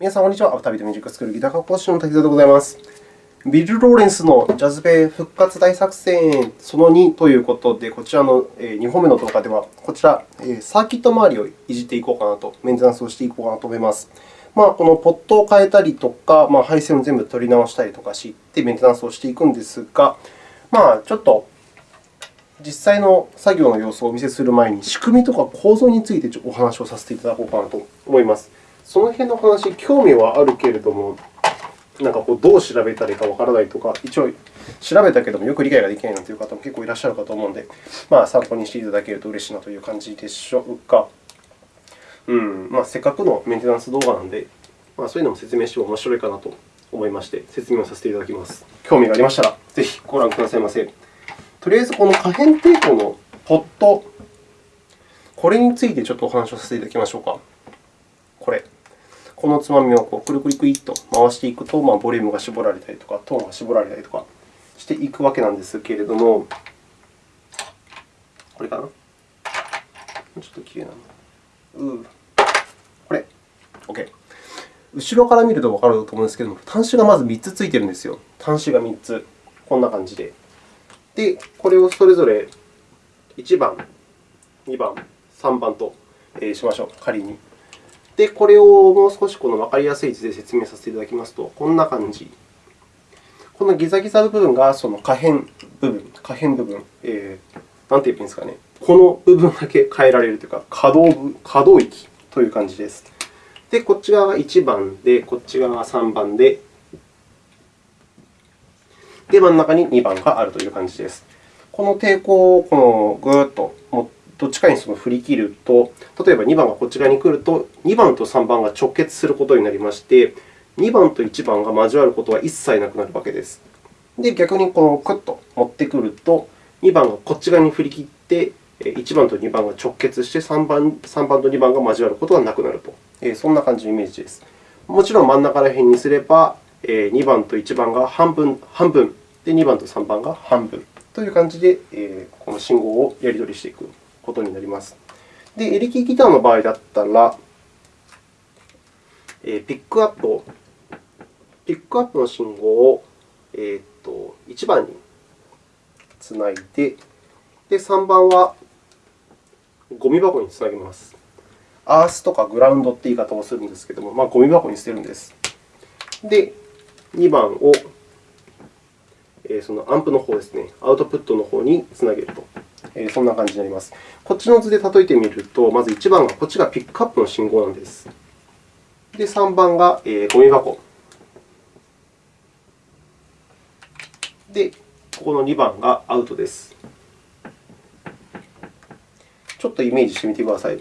皆さん、こんにちは。アフタービートミュージックスクールギター科講師の滝沢でございます。ビル・ローレンスのジャズベ復活大作戦その2ということで、こちらの2本目の動画では、こちら、サーキット周りをいじっていこうかなと、メンテナンスをしていこうかなと思います。まあ、このポットを変えたりとか、まあ、配線を全部取り直したりとかして、メンテナンスをしていくんですが、まあ、ちょっと実際の作業の様子をお見せする前に、仕組みとか構造についてお話をさせていただこうかなと思います。その辺の話、興味はあるけれども、なんかこうどう調べたらいいかわからないとか、一応調べたけどもよく理解ができないなという方も結構いらっしゃるかと思うので、まあ、参考にしていただけると嬉しいなという感じでしょうか。うんまあ、せっかくのメンテナンス動画なので、まあ、そういうのも説明しても面白いかなと思いまして、説明をさせていただきます。興味がありましたら、ぜひご覧くださいませ。とりあえず、この可変抵抗のポット、これについてちょっとお話をさせていただきましょうか。こ。のつまみをこうくるくるくりっと回していくと、まあ、ボリュームが絞られたりとか、トーンが絞られたりとかしていくわけなんですけれども、これかな？ちょっときれいなの。うこれ。OK。後ろから見るとわかると思うんですけども、端子がまず3つついてるんですよ。端子が3つ。こんな感じで。で、これをそれぞれ1番、2番、3番としましょう、仮に。で、これをもう少しこの分かりやすい図で説明させていただきますと、こんな感じ。このギザギザ部分がその可変部分、可変部分、えー、なんて言えばいいんですかね。この部分だけ変えられるというか、可動部可動域という感じです。で、こっち側が1番で、こっち側が3番で、で、真ん中に2番があるという感じです。この抵抗をこのぐーっと持ってどっちかにその振り切ると、例えば2番がこちらに来ると、2番と3番が直結することになりまして、2番と1番が交わることは一切なくなるわけです。で、逆にこのクッと持ってくると、2番がこっち側に振り切って、1番と2番が直結して3番 ,3 番と2番が交わることがなくなると、そんな感じのイメージです。もちろん真ん中ら辺にすれば、2番と1番が半分、半分で、2番と3番が半分という感じで、この信号をやり取りしていくことになります。で、エレキギターの場合だったら、ピックアップを、ピックアップの信号を、えー、と1番につないで、で3番はゴミ箱につなげます。アースとかグラウンドという言い方をするんですけれども、まあ、ゴミ箱に捨てるんです。で、2番をそのアンプの方ですね、アウトプットの方につなげると。そんな感じになります。こっちの図で例えてみると、まず1番がこっちがピックアップの信号なんです。で、3番がゴミ箱。で、ここの2番がアウトです。ちょっとイメージしてみてください。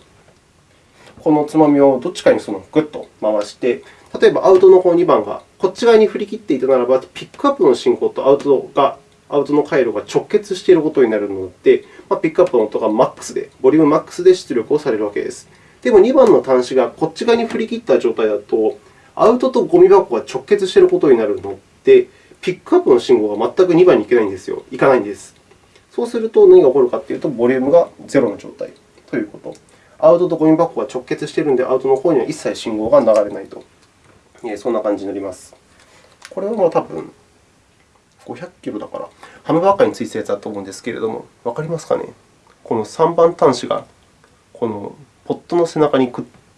このつまみをどっちかにその？グッと回して、例えばアウトの方2番がこっち側に振り切っていたならば、ピックアップの信号とアウトがアウトの回路が直結していることになるので、まあ、ピックアップの音がマックスで、ボリュームマックスで出力をされるわけです。でも2番の端子がこっち側に振り切った状態だと、アウトとゴミ箱が直結していることになるので、ピックアップの信号が全く2番に行けないんですよ。行かないんです。そうすると何が起こるかというと、ボリュームが0の状態ということ。アウトとゴミ箱が直結しているので、アウトの方には一切信号が流れないと。そんな感じになります。これはもう多分500キロだから、ハムバーカーについてたやつだと思うんですけれども、わかりますかね？この3番端子がこのポットの背中に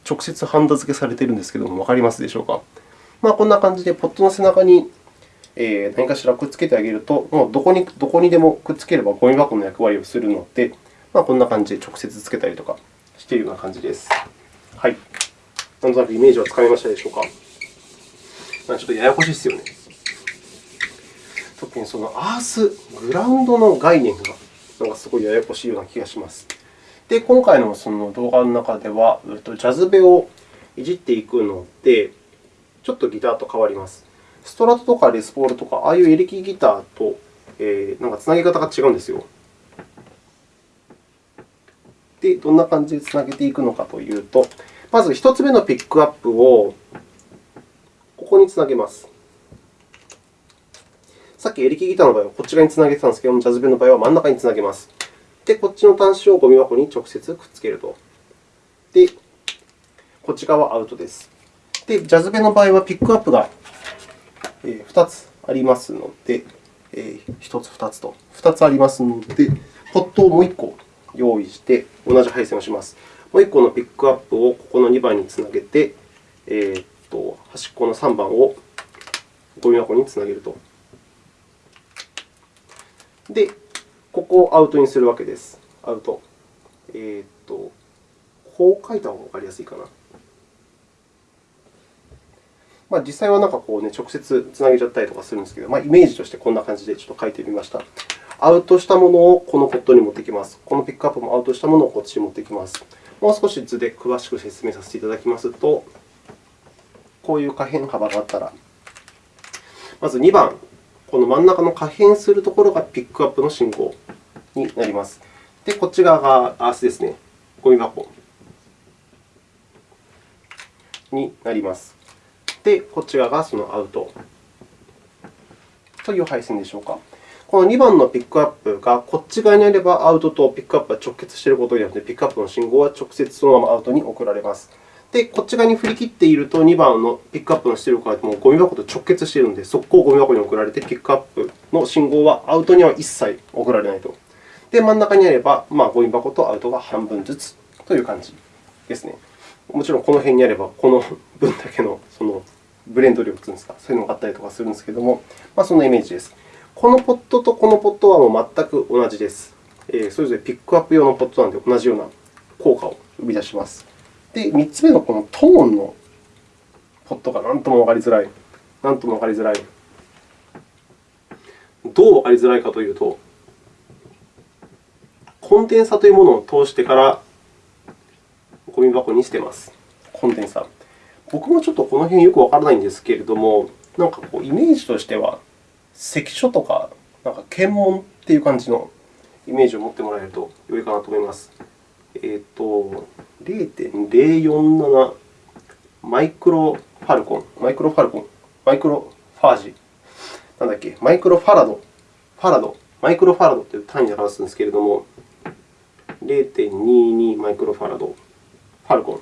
直接ハンダ付けされているんですけれども、わかりますでしょうか？まあ、こんな感じで、ポットの背中に何かしらくっつけてあげると、もうどこにどこにでもくっつければゴミ箱の役割をするので、まあ、こんな感じで直接つけたりとかしているような感じです。はい。なんとなくイメージはつかめましたでしょうか？ちょっとややこしいですよね。特にそのアース、グラウンドの概念がなんかすごいややこしいような気がします。で、今回のその動画の中では、ジャズベをいじっていくので、ちょっとギターと変わります。ストラトとかレスポールとか、ああいうエレキギターと、えー、なんかつなげ方が違うんですよ。で、どんな感じでつなげていくのかというと、まず1つ目のピックアップをここにつなげます。さっきエレキギターの場合はこっち側につなげてたんですけども、ジャズベの場合は真ん中につなげます。で、こっちの端子をゴミ箱に直接くっつけると。で、こっち側はアウトです。で、ジャズベの場合はピックアップが2つありますので、1つ、2つと2つありますので、ポットをもう1個用意して同じ配線をします。もう1個のピックアップをここの2番につなげて、えー、っと端っこの3番をゴミ箱につなげると。で、ここをアウトにするわけです。アウト。えー、っと、こう書いた方がわかりやすいかな。まあ、実際はなんかこう、ね、直接つなげちゃったりとかするんですけど、まあ、イメージとしてこんな感じでちょっと書いてみました。アウトしたものをこのポットに持ってきます。このピックアップもアウトしたものをこっちに持ってきます。もう少し図で詳しく説明させていただきますと、こういう可変幅があったら、まず2番、この真ん中の可変するところがピックアップの信号になります。で、こっち側がアースですね、ゴミ箱になります。で、こっち側がそのアウトという配線でしょうか。この2番のピックアップがこっち側にあれば、アウトとピックアップは直結していることによって、ピックアップの信号は直接そのままアウトに送られます。で、こっち側に振り切っていると、2番のピックアップの出力はもうゴミ箱と直結しているので、速攻ゴミ箱に送られて、ピックアップの信号はアウトには一切送られないと。で、真ん中にあれば、まあ、ゴミ箱とアウトが半分ずつという感じですね。もちろんこの辺にあれば、この分だけのそのブレンド量というんですか、そういうのがあったりとかするんですけれども、まあ、そんなイメージです。このポットとこのポットはもう全く同じです。それぞれピックアップ用のポットなので、同じような効果を生み出します。で、3つ目のこのトーンのポットが何ともわかりづらい。何ともわかりづらい。どうわかりづらいかというと、コンデンサというものを通してからゴミ箱に捨てます。コンデンサ。僕もちょっとこの辺よくわからないんですけれども、なんかこうイメージとしては、関所とかなんか検問という感じのイメージを持ってもらえるとよいかなと思います。えっ、ー、と、0.047マイクロファルコン、マイクロファルコン、マイクロファージ、なんだっけ、マイクロファラド、ファラド、マイクロファラドという単位で表すんですけれども、0.22マイクロファラド、ファルコン。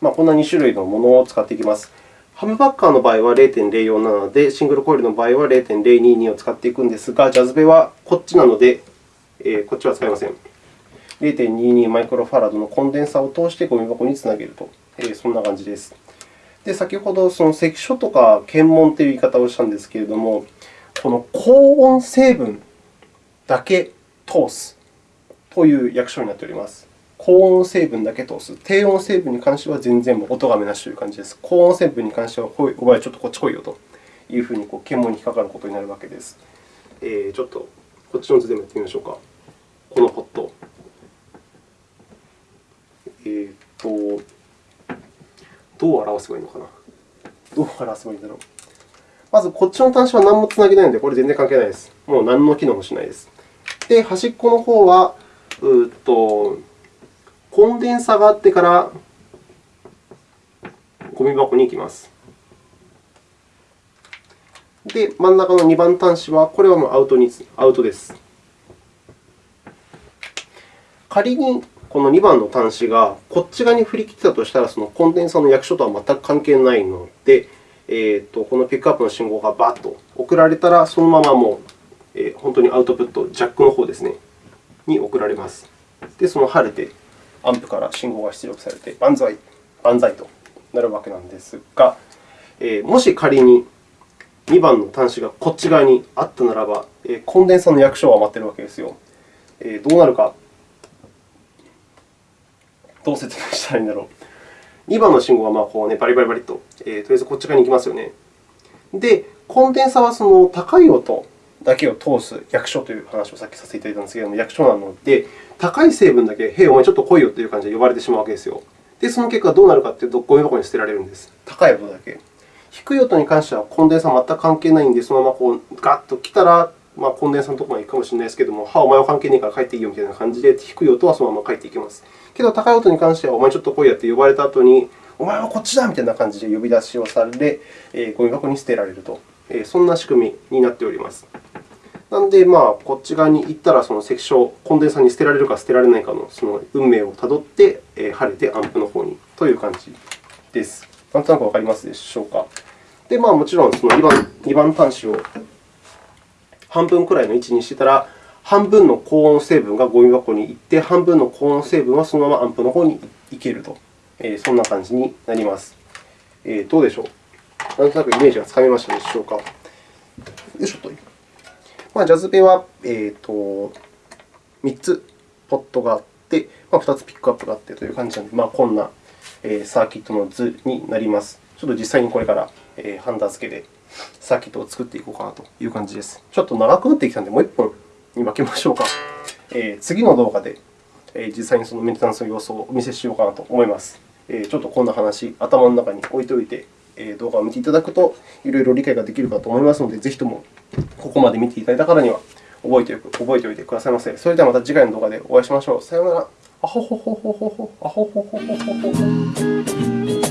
まあ、こんな2種類のものを使っていきます。ハムバッカーの場合は0.047で、シングルコイルの場合は0.022を使っていくんですが、ジャズベはこっちなので、えー、こっちは使いません。0.22マイクロファラドのコンデンサを通してゴミ箱につなげると、えー、そんな感じです。で、先ほどその関所とか検問という言い方をしたんですけれども、この高温成分だけ通すという訳称になっております。高温成分だけ通す。低温成分に関しては全然音がめなしという感じです。高温成分に関しては、お前ちょっとこっち来いよというふうにこう検問に引っかかることになるわけです。えー、ちょっとこっちの図でもやってみましょうか。このポット。えー、っと、どう表せばいいのかな？どう表せばいいんだろう？まず、こっちの端子は何もつなげないので、これ全然関係ないです。もう何の機能もしないです。で、端っこの方は、うっとコンデンサがあってからゴミ箱に行きます。で、真ん中の2番端子は、これはもうアウトにアウトです。仮にこの2番の端子がこっち側に振り切ったとしたら、そのコンデンサーの役所とは全く関係ないので、えーと、このピックアップの信号がバッと送られたら、そのままもう、えー、本当にアウトプット、ジャックの方ですね、に送られます。で、その晴れて、アンプから信号が出力されて、万歳、万歳となるわけなんですが、えー、もし仮に2番の端子がこっち側にあったならば、えー、コンデンサーの役所は待っているわけですよ。えー、どうなるかどう説明したらいいんだろう。2番の信号はまあこう、ね、バリバリバリと、えー、とりあえずこっち側に行きますよね。で、コンデンサはその高い音だけを通す役所という話をさっきさせていただいたんですけれども、役所なので、高い成分だけ、へい、お前ちょっと来いよという感じで呼ばれてしまうわけですよ。で、その結果どうなるかというと、ゴミ箱に捨てられるんです。高い音だけ。低い音に関してはコンデンサは全く関係ないんで、そのままこうガッと来たら、まあ、コンデンサのところまで行くかもしれないですけれども、は、お前は関係ないから帰っていいよみたいな感じで、低い音はそのまま帰っていきます。けど、高い音に関しては、お前ちょっと来いやって呼ばれた後に、お前はこっちだみたいな感じで呼び出しをされ、えー、ゴミ箱に捨てられると、えー、そんな仕組みになっております。なので、まあ、こっち側に行ったら、その積晶、コンデンサに捨てられるか捨てられないかのその運命をたどって、えー、晴れてアンプの方にという感じです。なんとなくわかりますでしょうか。で、まあ、もちろんその2番 ,2 番端子を半分くらいの位置にしてたら、半分の高温成分がゴミ箱に行って、半分の高温成分はそのままアンプの方に行けると、えー、そんな感じになります。えー、どうでしょう？なんとなくイメージがつかめましたでしょうか？よいしょと。まあ、ジャズベは、えーと、3つポットがあって、まあ、2つピックアップがあってという感じなので、まあ、こんなサーキットの図になります。ちょっと実際にこれからハンダ付けでサーキットを作っていこうかなという感じです。ちょっと長くなってきたので、もう1本に分けましょうか。えー、次の動画で、えー、実際にそのメンテナンスの様子をお見せしようかなと思います。えー、ちょっとこんな話、頭の中に置いておいて、えー、動画を見ていただくと、いろいろ理解ができるかと思いますので、ぜひともここまで見ていただいた方には覚えて覚えておいてくださいませ。それではまた次回の動画でお会いしましょう。さようなら。あほほほほほほ。あほほほほほほ。